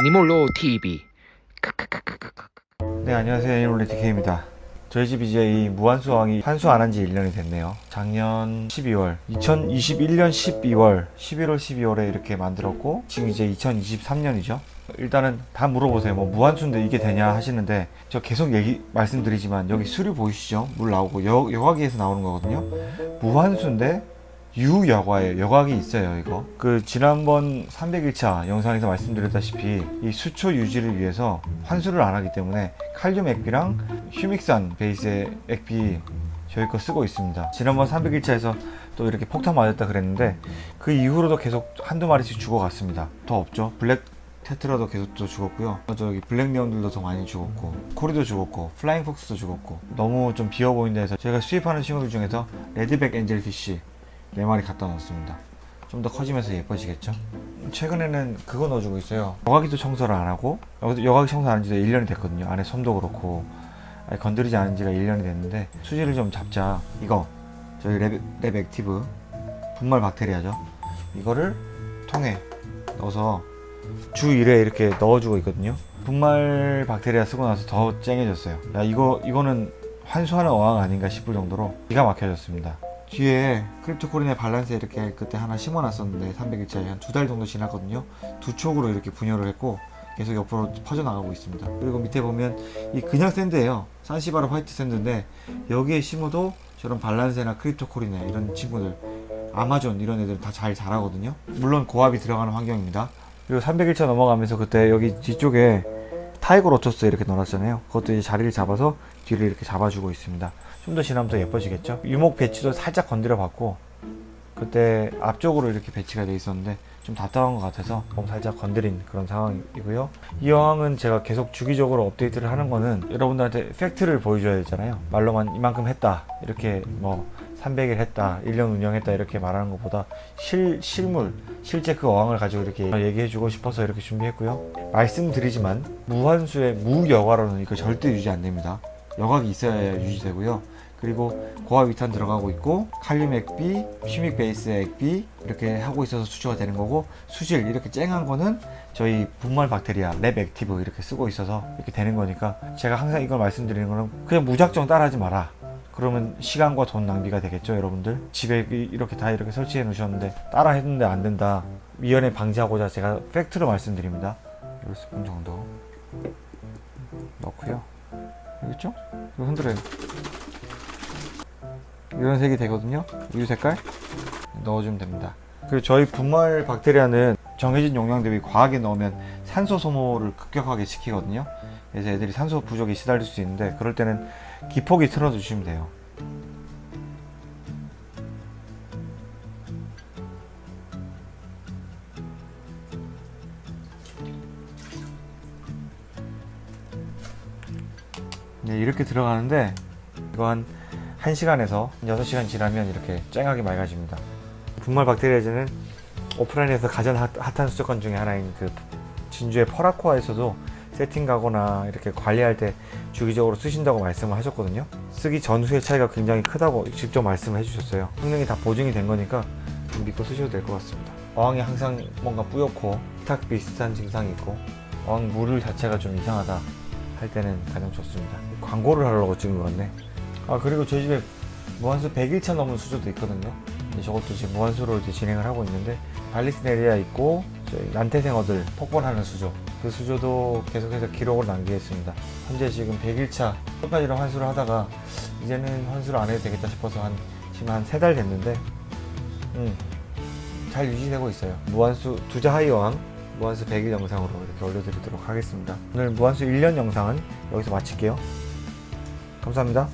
애니몰로 TV 네 안녕하세요. 애니몰리 DK입니다. 저희 집 이제 이 무한수왕이 환수 안 한 지 1년이 됐네요. 작년 12월 2021년 12월 11월 12월에 이렇게 만들었고 지금 이제 2023년이죠. 일단은 다 물어보세요. 뭐 무한수인데 이게 되냐 하시는데 저 계속 얘기 말씀드리지만 여기 수류 보이시죠? 물 나오고 여, 여과기에서 나오는 거거든요. 무한수인데 유여과예요. 여과기 있어요, 이거. 그 지난번 300일차 영상에서 말씀드렸다시피 이 수초 유지를 위해서 환수를 안 하기 때문에 칼륨 액비랑 휴믹산 베이스의 액비 저희 거 쓰고 있습니다. 지난번 300일차에서 또 이렇게 폭탄 맞았다 그랬는데 그 이후로도 계속 한두 마리씩 죽어갔습니다. 더 없죠. black tetra도 계속 또 죽었고요. 저기 black neon들도 더 많이 죽었고 cory도 죽었고 flying fox도 죽었고 너무 좀 비어 보인다 해서 제가 수입하는 친구들 중에서 red back angelfish 4마리 갖다 놓았습니다. 좀 더 커지면서 예뻐지겠죠? 최근에는 그거 넣어주고 있어요. 여과기도 청소를 안 하고 여기도 여과기 청소 안한 지도 1년이 됐거든요. 안에 솜도 그렇고 건드리지 않은 지가 1년이 됐는데 수질을 좀 잡자. 이거 저희 랩, 랩 액티브 분말 박테리아죠? 이거를 통에 넣어서 주 1회 이렇게 넣어주고 있거든요. 분말 박테리아 쓰고 나서 더 쨍해졌어요. 야 이거 이거는 환수하는 어항 아닌가 싶을 정도로 기가 막혀졌습니다 뒤에 크립토코리네 발란사에 이렇게 그때 하나 심어놨었는데 300일짜리 한 두 달 정도 지났거든요. 두 촉으로 이렇게 분열을 했고 계속 옆으로 퍼져나가고 있습니다. 그리고 밑에 보면 이 그냥 sand예요. 산시바르 white sand인데 여기에 심어도 저런 발란사에나 크립토코리네 이런 친구들 아마존 이런 애들 다 잘 자라거든요. 물론 고압이 들어가는 환경입니다. 그리고 300일차 넘어가면서 그때 여기 뒤쪽에 tiger lotus 이렇게 넣어놨잖아요. 그것도 이제 자리를 잡아서 뒤를 이렇게 잡아주고 있습니다. 좀 더 지나면 더 예뻐지겠죠? 유목 배치도 살짝 건드려 봤고 그때 앞쪽으로 이렇게 배치가 돼 있었는데 좀 답답한 것 같아서 좀 살짝 건드린 그런 상황이고요. 이 여왕은 제가 계속 주기적으로 업데이트를 하는 거는 여러분들한테 팩트를 보여줘야 되잖아요. 말로만 이만큼 했다. 이렇게 뭐 300일 했다 1년 운영했다 이렇게 말하는 것보다 실, 실물 실제 그 어항을 가지고 이렇게 얘기해 주고 싶어서 이렇게 준비했고요. 말씀드리지만 무한수의 무여과로는 이거 절대 유지 안 됩니다. 여각이 있어야 유지되고요. 그리고 고압 위탄 들어가고 있고 칼륨 액비, 휴믹 베이스 액비 이렇게 하고 있어서 수초가 되는 거고 수질 이렇게 쨍한 거는 저희 분말 박테리아 랩 액티브 이렇게 쓰고 있어서 이렇게 되는 거니까 제가 항상 이걸 말씀드리는 거는 그냥 무작정 따라하지 마라 그러면 시간과 돈 낭비가 되겠죠 여러분들? 집에 이렇게 다 이렇게 설치해 놓으셨는데 따라 했는데 안 된다. 미연에 방지하고자 제가 팩트로 말씀드립니다. 1스푼 정도 넣고요. 알겠죠? 이거 흔들어요. 이런 색이 되거든요. 우유 색깔 넣어주면 됩니다. 그리고 저희 분말 박테리아는 정해진 용량 대비 과하게 넣으면 산소 소모를 급격하게 시키거든요. 그래서 애들이 산소 부족에 시달릴 수 있는데 그럴 때는 기폭이 틀어 주시면 돼요. 네, 이렇게 들어가는데 이거 한 1시간에서 6시간 지나면 이렇게 쨍하게 맑아집니다. 분말 박테리아제는 오프라인에서 가장 핫, 한 수족관 중에 하나인 그 진주의 퍼라코아에서도 세팅 가거나 이렇게 관리할 때 주기적으로 쓰신다고 말씀을 하셨거든요. 쓰기 전후의 차이가 굉장히 크다고 직접 말씀을 해주셨어요. 성능이 다 보증이 된 거니까 좀 믿고 쓰셔도 될 것 같습니다. 어항이 항상 뭔가 뿌옇고 탁 비슷한 증상이 있고 어항 물 자체가 좀 이상하다 할 때는 가장 좋습니다. 광고를 하려고 찍은 것 같네. 아 그리고 저희 집에 무한수 100일차 넘은 수조도 있거든요. 저것도 지금 무한수로 이제 진행을 하고 있는데 발리스네리아 있고 난태생어들 폭발하는 수조 그 수조도 계속해서 기록을 남기겠습니다. 현재 지금 100일차 끝까지로 환수를 하다가 이제는 환수를 안 해도 되겠다 싶어서 한 지금 한세달 됐는데 음, 잘 유지되고 있어요. 무한수 두자 하이어왕 무한수 100일 영상으로 이렇게 올려드리도록 하겠습니다. 오늘 무한수 1년 영상은 여기서 마칠게요. 감사합니다